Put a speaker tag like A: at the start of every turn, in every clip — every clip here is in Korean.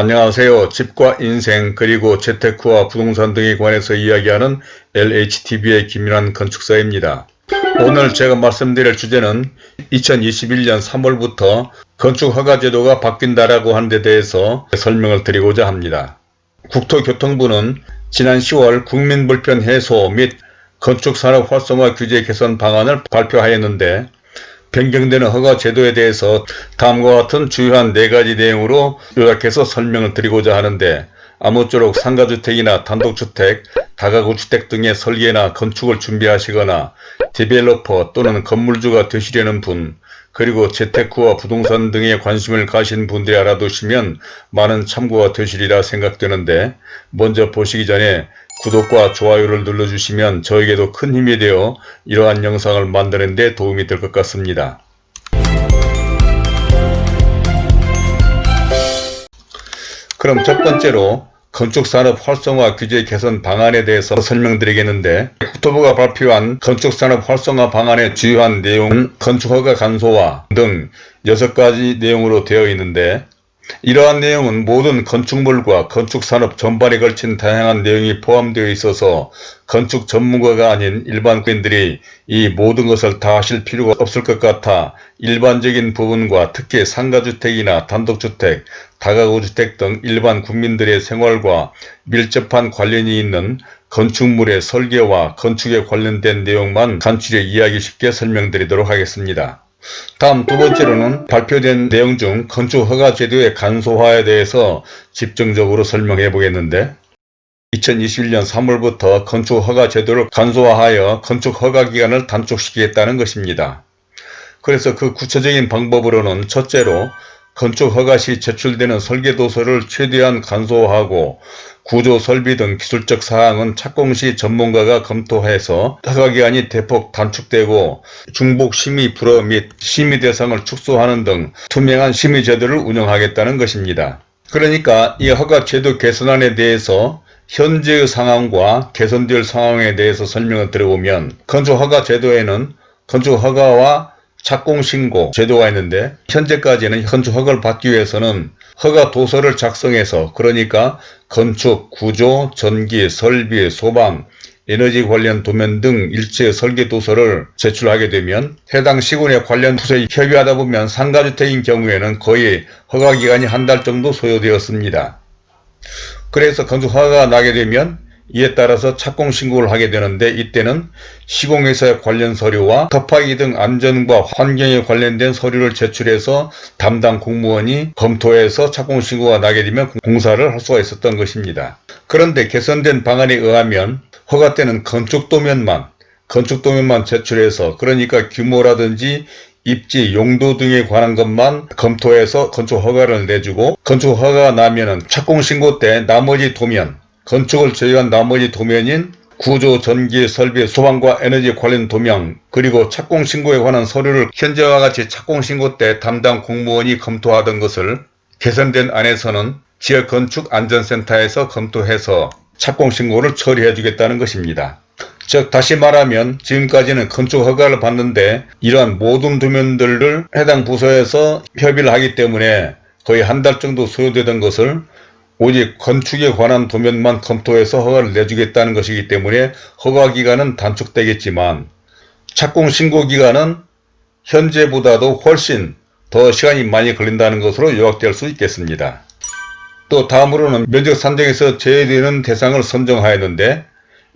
A: 안녕하세요. 집과 인생 그리고 재테크와 부동산 등에 관해서 이야기하는 LHTV의 김윤환 건축사입니다. 오늘 제가 말씀드릴 주제는 2021년 3월부터 건축허가 제도가 바뀐다라고 하는 데 대해서 설명을 드리고자 합니다. 국토교통부는 지난 10월 국민불편 해소 및 건축산업 활성화 규제 개선 방안을 발표하였는데 변경되는 허가 제도에 대해서 다음과 같은 주요한 네가지 내용으로 요약해서 설명을 드리고자 하는데 아무쪼록 상가주택이나 단독주택, 다가구주택 등의 설계나 건축을 준비하시거나 디벨로퍼 또는 건물주가 되시려는 분 그리고 재테크와 부동산 등에 관심을 가신 분들이 알아두시면 많은 참고가 되시리라 생각되는데 먼저 보시기 전에 구독과 좋아요를 눌러주시면 저에게도 큰 힘이 되어 이러한 영상을 만드는 데 도움이 될 것 같습니다. 그럼 첫 번째로 건축산업 활성화 규제 개선 방안에 대해서 설명드리겠는데 국토부가 발표한 건축산업 활성화 방안의 주요한 내용은 건축허가 간소화 등 6가지 내용으로 되어 있는데 이러한 내용은 모든 건축물과 건축산업 전반에 걸친 다양한 내용이 포함되어 있어서 건축 전문가가 아닌 일반 국민들이 이 모든 것을 다 하실 필요가 없을 것 같아 일반적인 부분과 특히 상가주택이나 단독주택, 다가구주택 등 일반 국민들의 생활과 밀접한 관련이 있는 건축물의 설계와 건축에 관련된 내용만 간추려 이야기 쉽게 설명드리도록 하겠습니다. 다음 두 번째로는 발표된 내용 중 건축 허가 제도의 간소화에 대해서 집중적으로 설명해 보겠는데 2021년 3월부터 건축 허가 제도를 간소화하여 건축 허가 기간을 단축시키겠다는 것입니다. 그래서 그 구체적인 방법으로는 첫째로 건축 허가 시 제출되는 설계도서를 최대한 간소화하고 구조 설비 등 기술적 사항은 착공 시 전문가가 검토해서 허가기간이 대폭 단축되고 중복 심의 불허 및 심의 대상을 축소하는 등 투명한 심의 제도를 운영하겠다는 것입니다. 그러니까 이 허가 제도 개선안에 대해서 현재의 상황과 개선될 상황에 대해서 설명을 드려보면 건축허가 제도에는 건축허가와 착공신고 제도가 있는데 현재까지는 건축 허가를 받기 위해서는 허가 도서를 작성해서 그러니까 건축, 구조, 전기, 설비, 소방, 에너지 관련 도면 등 일체 설계 도서를 제출하게 되면 해당 시군에 관련 부서에 협의하다 보면 상가주택인 경우에는 거의 허가기간이 한 달 정도 소요되었습니다. 그래서 건축 허가가 나게 되면 이에 따라서 착공 신고를 하게 되는데 이때는 시공회사의 관련 서류와 터파기 등 안전과 환경에 관련된 서류를 제출해서 담당 공무원이 검토해서 착공 신고가 나게 되면 공사를 할 수가 있었던 것입니다. 그런데 개선된 방안에 의하면 허가 때는 건축 도면만 건축 도면만 제출해서 그러니까 규모라든지 입지, 용도 등에 관한 것만 검토해서 건축 허가를 내주고 건축 허가가 나면 착공 신고 때 나머지 도면 건축을 제외한 나머지 도면인 구조, 전기, 설비, 소방과 에너지 관련 도면 그리고 착공신고에 관한 서류를 현재와 같이 착공신고 때 담당 공무원이 검토하던 것을 개선된 안에서는 지역건축안전센터에서 검토해서 착공신고를 처리해 주겠다는 것입니다. 즉 다시 말하면 지금까지는 건축 허가를 받는데 이러한 모든 도면들을 해당 부서에서 협의를 하기 때문에 거의 한 달 정도 소요되던 것을 오직 건축에 관한 도면만 검토해서 허가를 내주겠다는 것이기 때문에 허가기간은 단축되겠지만 착공 신고기간은 현재보다도 훨씬 더 시간이 많이 걸린다는 것으로 요약될 수 있겠습니다. 또 다음으로는 면적 산정에서 제외되는 대상을 선정하였는데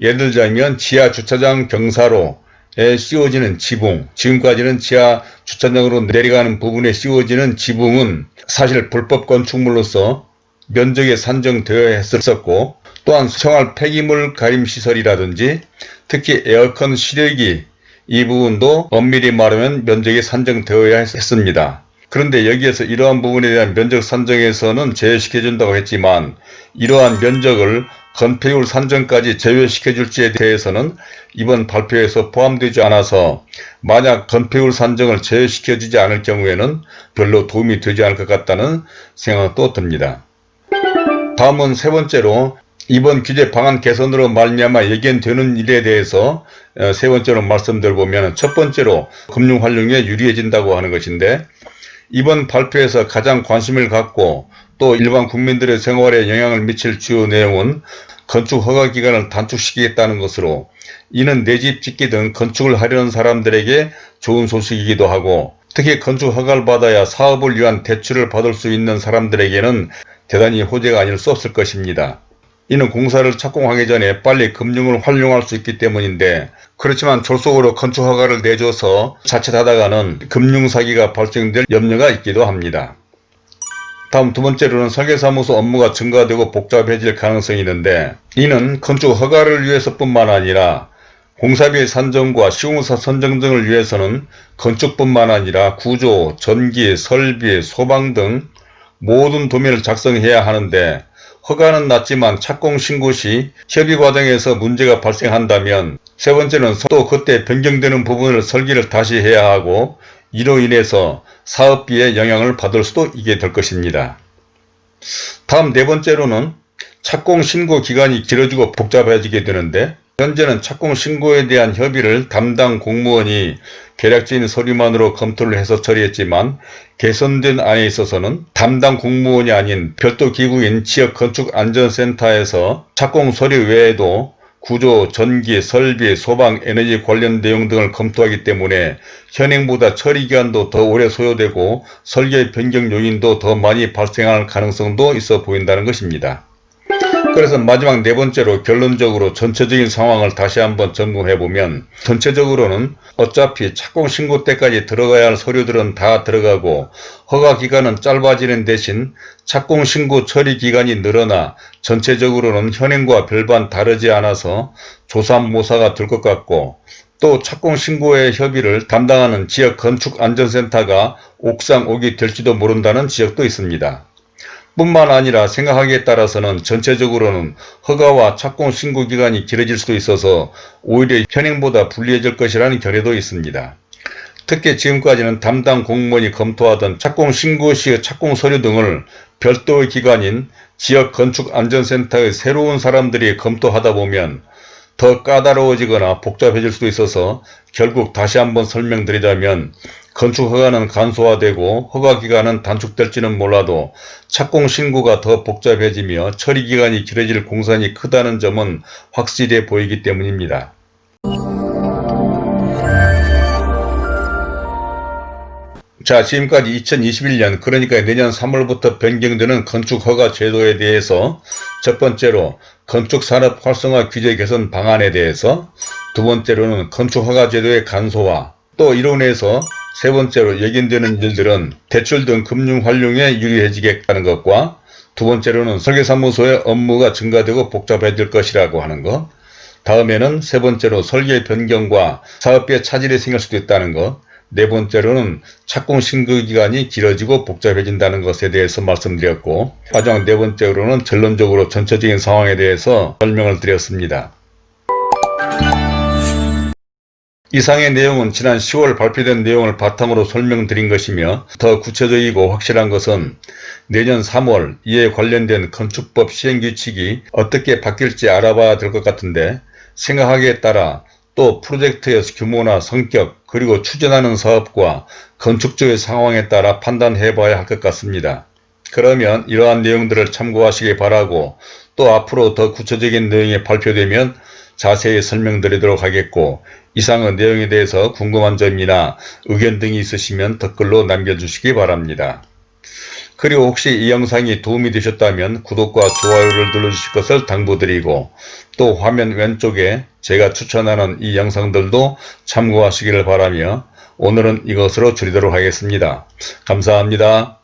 A: 예를 들자면 지하 주차장 경사로에 씌워지는 지붕 지금까지는 지하 주차장으로 내려가는 부분에 씌워지는 지붕은 사실 불법 건축물로서 면적에 산정되어 했었고 또한 생활 폐기물 가림 시설이라든지 특히 에어컨 실외기 이 부분도 엄밀히 말하면 면적이 산정되어야 했습니다. 그런데 여기에서 이러한 부분에 대한 면적 산정에서는 제외시켜준다고 했지만 이러한 면적을 건폐율 산정까지 제외시켜줄지에 대해서는 이번 발표에서 포함되지 않아서 만약 건폐율 산정을 제외시켜주지 않을 경우에는 별로 도움이 되지 않을 것 같다는 생각도 듭니다. 다음은 세 번째로 이번 규제 방안 개선으로 말미암아 예견되는 일에 대해서 어, 세 번째로 말씀드려보면 첫 번째로 금융 활용에 유리해진다고 하는 것인데 이번 발표에서 가장 관심을 갖고 또 일반 국민들의 생활에 영향을 미칠 주요 내용은 건축 허가 기간을 단축시키겠다는 것으로 이는 내 집 짓기 등 건축을 하려는 사람들에게 좋은 소식이기도 하고 특히 건축 허가를 받아야 사업을 위한 대출을 받을 수 있는 사람들에게는 대단히 호재가 아닐 수 없을 것입니다. 이는 공사를 착공하기 전에 빨리 금융을 활용할 수 있기 때문인데 그렇지만 졸속으로 건축 허가를 내줘서 자칫하다가는 금융사기가 발생될 염려가 있기도 합니다. 다음 두 번째로는 설계사무소 업무가 증가되고 복잡해질 가능성이 있는데 이는 건축 허가를 위해서 뿐만 아니라 공사비 산정과 시공사 선정 등을 위해서는 건축뿐만 아니라 구조, 전기, 설비, 소방 등 모든 도면을 작성해야 하는데 허가는 났지만 착공 신고 시 협의 과정에서 문제가 발생한다면 세 번째는 또 그때 변경되는 부분을 설계를 다시 해야 하고 이로 인해서 사업비에 영향을 받을 수도 있게 될 것입니다. 다음 네 번째로는 착공 신고 기간이 길어지고 복잡해지게 되는데 현재는 착공 신고에 대한 협의를 담당 공무원이 계략적인 서류만으로 검토를 해서 처리했지만 개선된 안에 있어서는 담당 공무원이 아닌 별도 기구인 지역건축안전센터에서 착공 서류 외에도 구조, 전기, 설비, 소방, 에너지 관련 내용 등을 검토하기 때문에 현행보다 처리기간도 더 오래 소요되고 설계 변경 요인도 더 많이 발생할 가능성도 있어 보인다는 것입니다. 그래서 마지막 네 번째로 결론적으로 전체적인 상황을 다시 한번 점검해보면 전체적으로는 어차피 착공 신고 때까지 들어가야 할 서류들은 다 들어가고 허가 기간은 짧아지는 대신 착공 신고 처리 기간이 늘어나 전체적으로는 현행과 별반 다르지 않아서 조삼모사가 될 것 같고 또 착공 신고의 협의를 담당하는 지역 건축안전센터가 옥상 옥이 될지도 모른다는 지역도 있습니다. 뿐만 아니라 생각하기에 따라서는 전체적으로는 허가와 착공 신고 기간이 길어질 수도 있어서 오히려 현행보다 불리해질 것이라는 견해도 있습니다. 특히 지금까지는 담당 공무원이 검토하던 착공 신고 시의 착공 서류 등을 별도의 기관인 지역건축안전센터의 새로운 사람들이 검토하다 보면 더 까다로워지거나 복잡해질 수도 있어서 결국 다시 한번 설명드리자면 건축 허가는 간소화되고 허가기간은 단축될지는 몰라도 착공 신고가 더 복잡해지며 처리기간이 길어질 공산이 크다는 점은 확실해 보이기 때문입니다. 자 지금까지 2021년 그러니까 내년 3월부터 변경되는 건축허가 제도에 대해서 첫 번째로 건축산업 활성화 규제 개선 방안에 대해서 두 번째로는 건축허가 제도의 간소화 또 이론에서 세 번째로 예견되는 일들은 대출 등 금융 활용에 유리해지겠다는 것과 두 번째로는 설계사무소의 업무가 증가되고 복잡해질 것이라고 하는 것 다음에는 세 번째로 설계 변경과 사업비에 차질이 생길 수도 있다는 것 네 번째로는 착공 신고 기간이 길어지고 복잡해진다는 것에 대해서 말씀드렸고 마지막 네 번째로는 결론적으로 전체적인 상황에 대해서 설명을 드렸습니다. 이상의 내용은 지난 10월 발표된 내용을 바탕으로 설명드린 것이며 더 구체적이고 확실한 것은 내년 3월 이에 관련된 건축법 시행규칙이 어떻게 바뀔지 알아봐야 될 것 같은데 생각하기에 따라 또 프로젝트의 규모나 성격 그리고 추진하는 사업과 건축주의 상황에 따라 판단해 봐야 할 것 같습니다. 그러면 이러한 내용들을 참고하시기 바라고 또 앞으로 더 구체적인 내용이 발표되면 자세히 설명드리도록 하겠고 이상의 내용에 대해서 궁금한 점이나 의견 등이 있으시면 댓글로 남겨주시기 바랍니다. 그리고 혹시 이 영상이 도움이 되셨다면 구독과 좋아요를 눌러주실 것을 당부드리고 또 화면 왼쪽에 제가 추천하는 이 영상들도 참고하시기를 바라며 오늘은 이것으로 줄이도록 하겠습니다. 감사합니다.